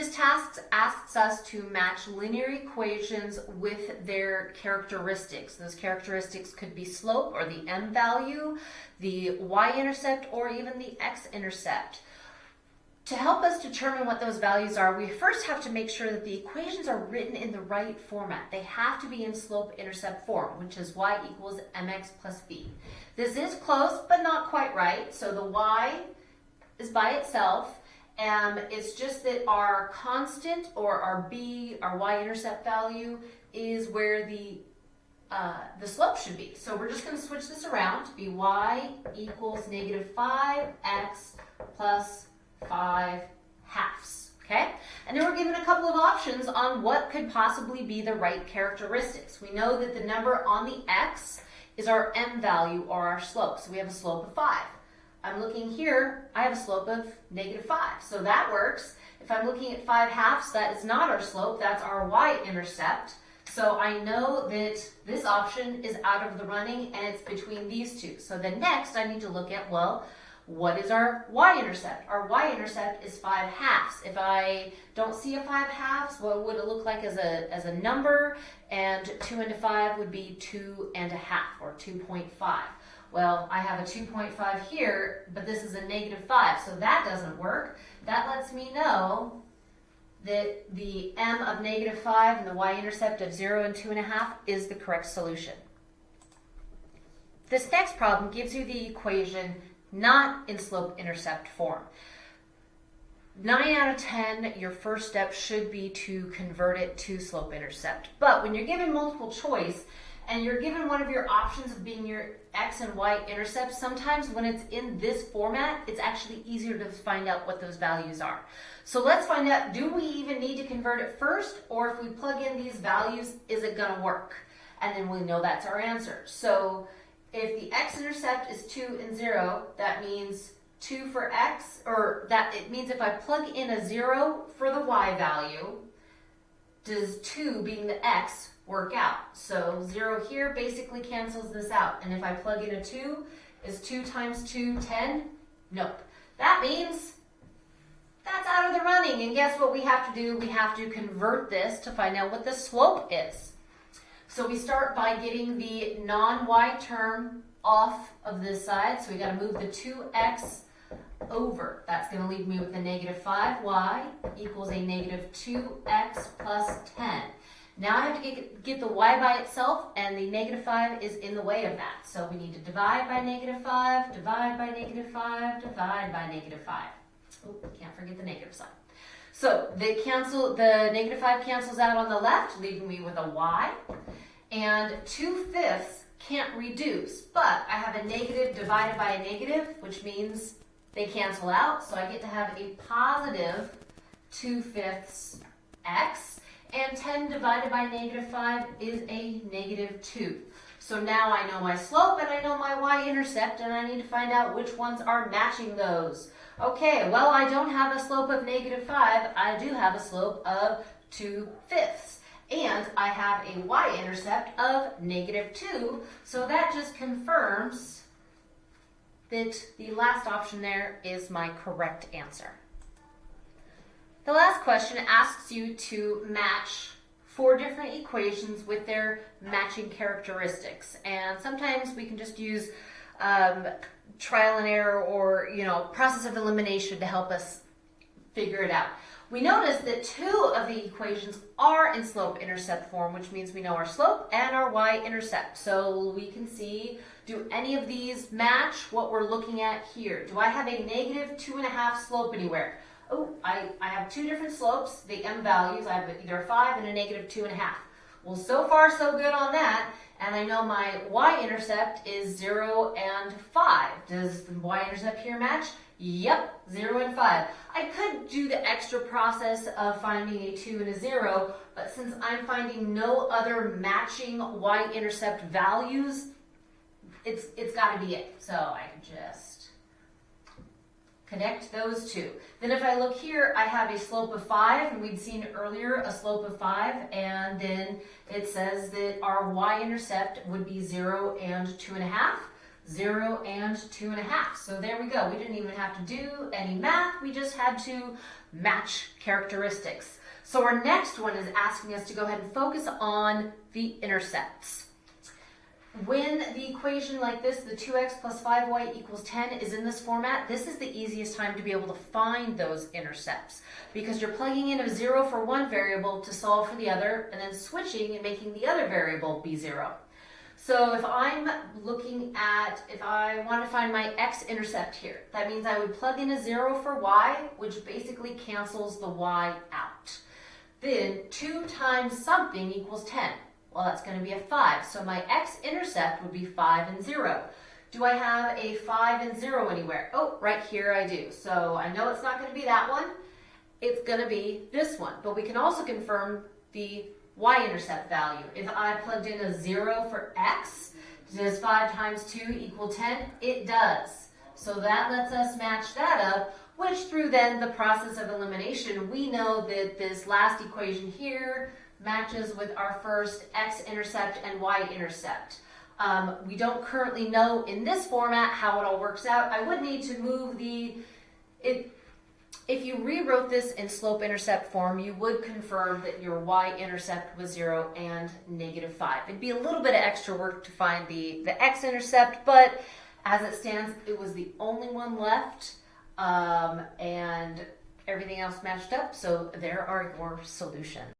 This task asks us to match linear equations with their characteristics. Those characteristics could be slope or the m value, the y-intercept, or even the x-intercept. To help us determine what those values are, we first have to make sure that the equations are written in the right format. They have to be in slope-intercept form, which is y equals mx plus b. This is close, but not quite right. So the y is by itself, and it's just that our constant or our b, our y-intercept value, is where the uh, the slope should be. So we're just going to switch this around to be y equals negative 5x plus 5 halves. Okay? And then we're given a couple of options on what could possibly be the right characteristics. We know that the number on the x is our m value or our slope. So we have a slope of 5. I'm looking here, I have a slope of negative 5. So that works. If I'm looking at 5 halves, that is not our slope, that's our y-intercept. So I know that this option is out of the running and it's between these two. So then next I need to look at, well, what is our y-intercept? Our y-intercept is 5 halves. If I don't see a 5 halves, what would it look like as a, as a number? And 2 into 5 would be 2 and a half, or 2.5. Well, I have a 2.5 here, but this is a negative 5, so that doesn't work. That lets me know that the m of negative 5 and the y-intercept of 0 and 2.5 is the correct solution. This next problem gives you the equation not in slope-intercept form. 9 out of 10, your first step should be to convert it to slope-intercept. But when you're given multiple choice, and you're given one of your options of being your x and y intercepts, sometimes when it's in this format, it's actually easier to find out what those values are. So let's find out, do we even need to convert it first? Or if we plug in these values, is it gonna work? And then we know that's our answer. So if the x-intercept is 2 and 0, that means 2 for x, or that it means if I plug in a 0 for the y value, does 2 being the x work out. So 0 here basically cancels this out. And if I plug in a 2, is 2 times 2 10? Nope. That means that's out of the running. And guess what we have to do? We have to convert this to find out what the slope is. So we start by getting the non-y term off of this side. So we got to move the 2x over. That's going to leave me with a negative 5y equals a negative 2x plus 10. Now I have to get, get the y by itself, and the negative 5 is in the way of that. So we need to divide by negative 5, divide by negative 5, divide by negative 5. Oh, can't forget the negative sign. So the, cancel, the negative 5 cancels out on the left, leaving me with a y. And 2 fifths can't reduce, but I have a negative divided by a negative, which means they cancel out. So I get to have a positive 2 fifths x and 10 divided by negative 5 is a negative 2. So now I know my slope and I know my y-intercept and I need to find out which ones are matching those. Okay, well I don't have a slope of negative 5, I do have a slope of 2 fifths. And I have a y-intercept of negative 2, so that just confirms that the last option there is my correct answer. The last question asks you to match four different equations with their matching characteristics. And sometimes we can just use um, trial and error or, you know, process of elimination to help us figure it out. We notice that two of the equations are in slope-intercept form, which means we know our slope and our y-intercept. So we can see, do any of these match what we're looking at here? Do I have a negative two and a half slope anywhere? oh, I, I have two different slopes, the m values, I have either a 5 and a negative 2.5. Well, so far so good on that, and I know my y-intercept is 0 and 5. Does the y-intercept here match? Yep, zero and five. I could do the extra process of finding a two and a zero, but since I'm finding no other matching y-intercept values, it's, it's gotta be it. So I just connect those two. Then if I look here, I have a slope of five, and we'd seen earlier a slope of five, and then it says that our y-intercept would be zero and two and a half. 0 and two and a half. So there we go. We didn't even have to do any math. We just had to match characteristics. So our next one is asking us to go ahead and focus on the intercepts. When the equation like this, the 2x plus 5y equals 10, is in this format, this is the easiest time to be able to find those intercepts because you're plugging in a 0 for one variable to solve for the other and then switching and making the other variable be 0. So if I'm looking at, if I want to find my x-intercept here, that means I would plug in a zero for y, which basically cancels the y out. Then 2 times something equals 10. Well, that's going to be a 5. So my x-intercept would be 5 and 0. Do I have a 5 and 0 anywhere? Oh, right here I do. So I know it's not going to be that one. It's going to be this one. But we can also confirm the y-intercept value. If I plugged in a 0 for x, does 5 times 2 equal 10? It does. So that lets us match that up, which through then the process of elimination, we know that this last equation here matches with our first x-intercept and y-intercept. Um, we don't currently know in this format how it all works out. I would need to move the, it, if you rewrote this in slope-intercept form, you would confirm that your y-intercept was 0 and negative 5. It'd be a little bit of extra work to find the, the x-intercept, but as it stands, it was the only one left, um, and everything else matched up, so there are your solutions.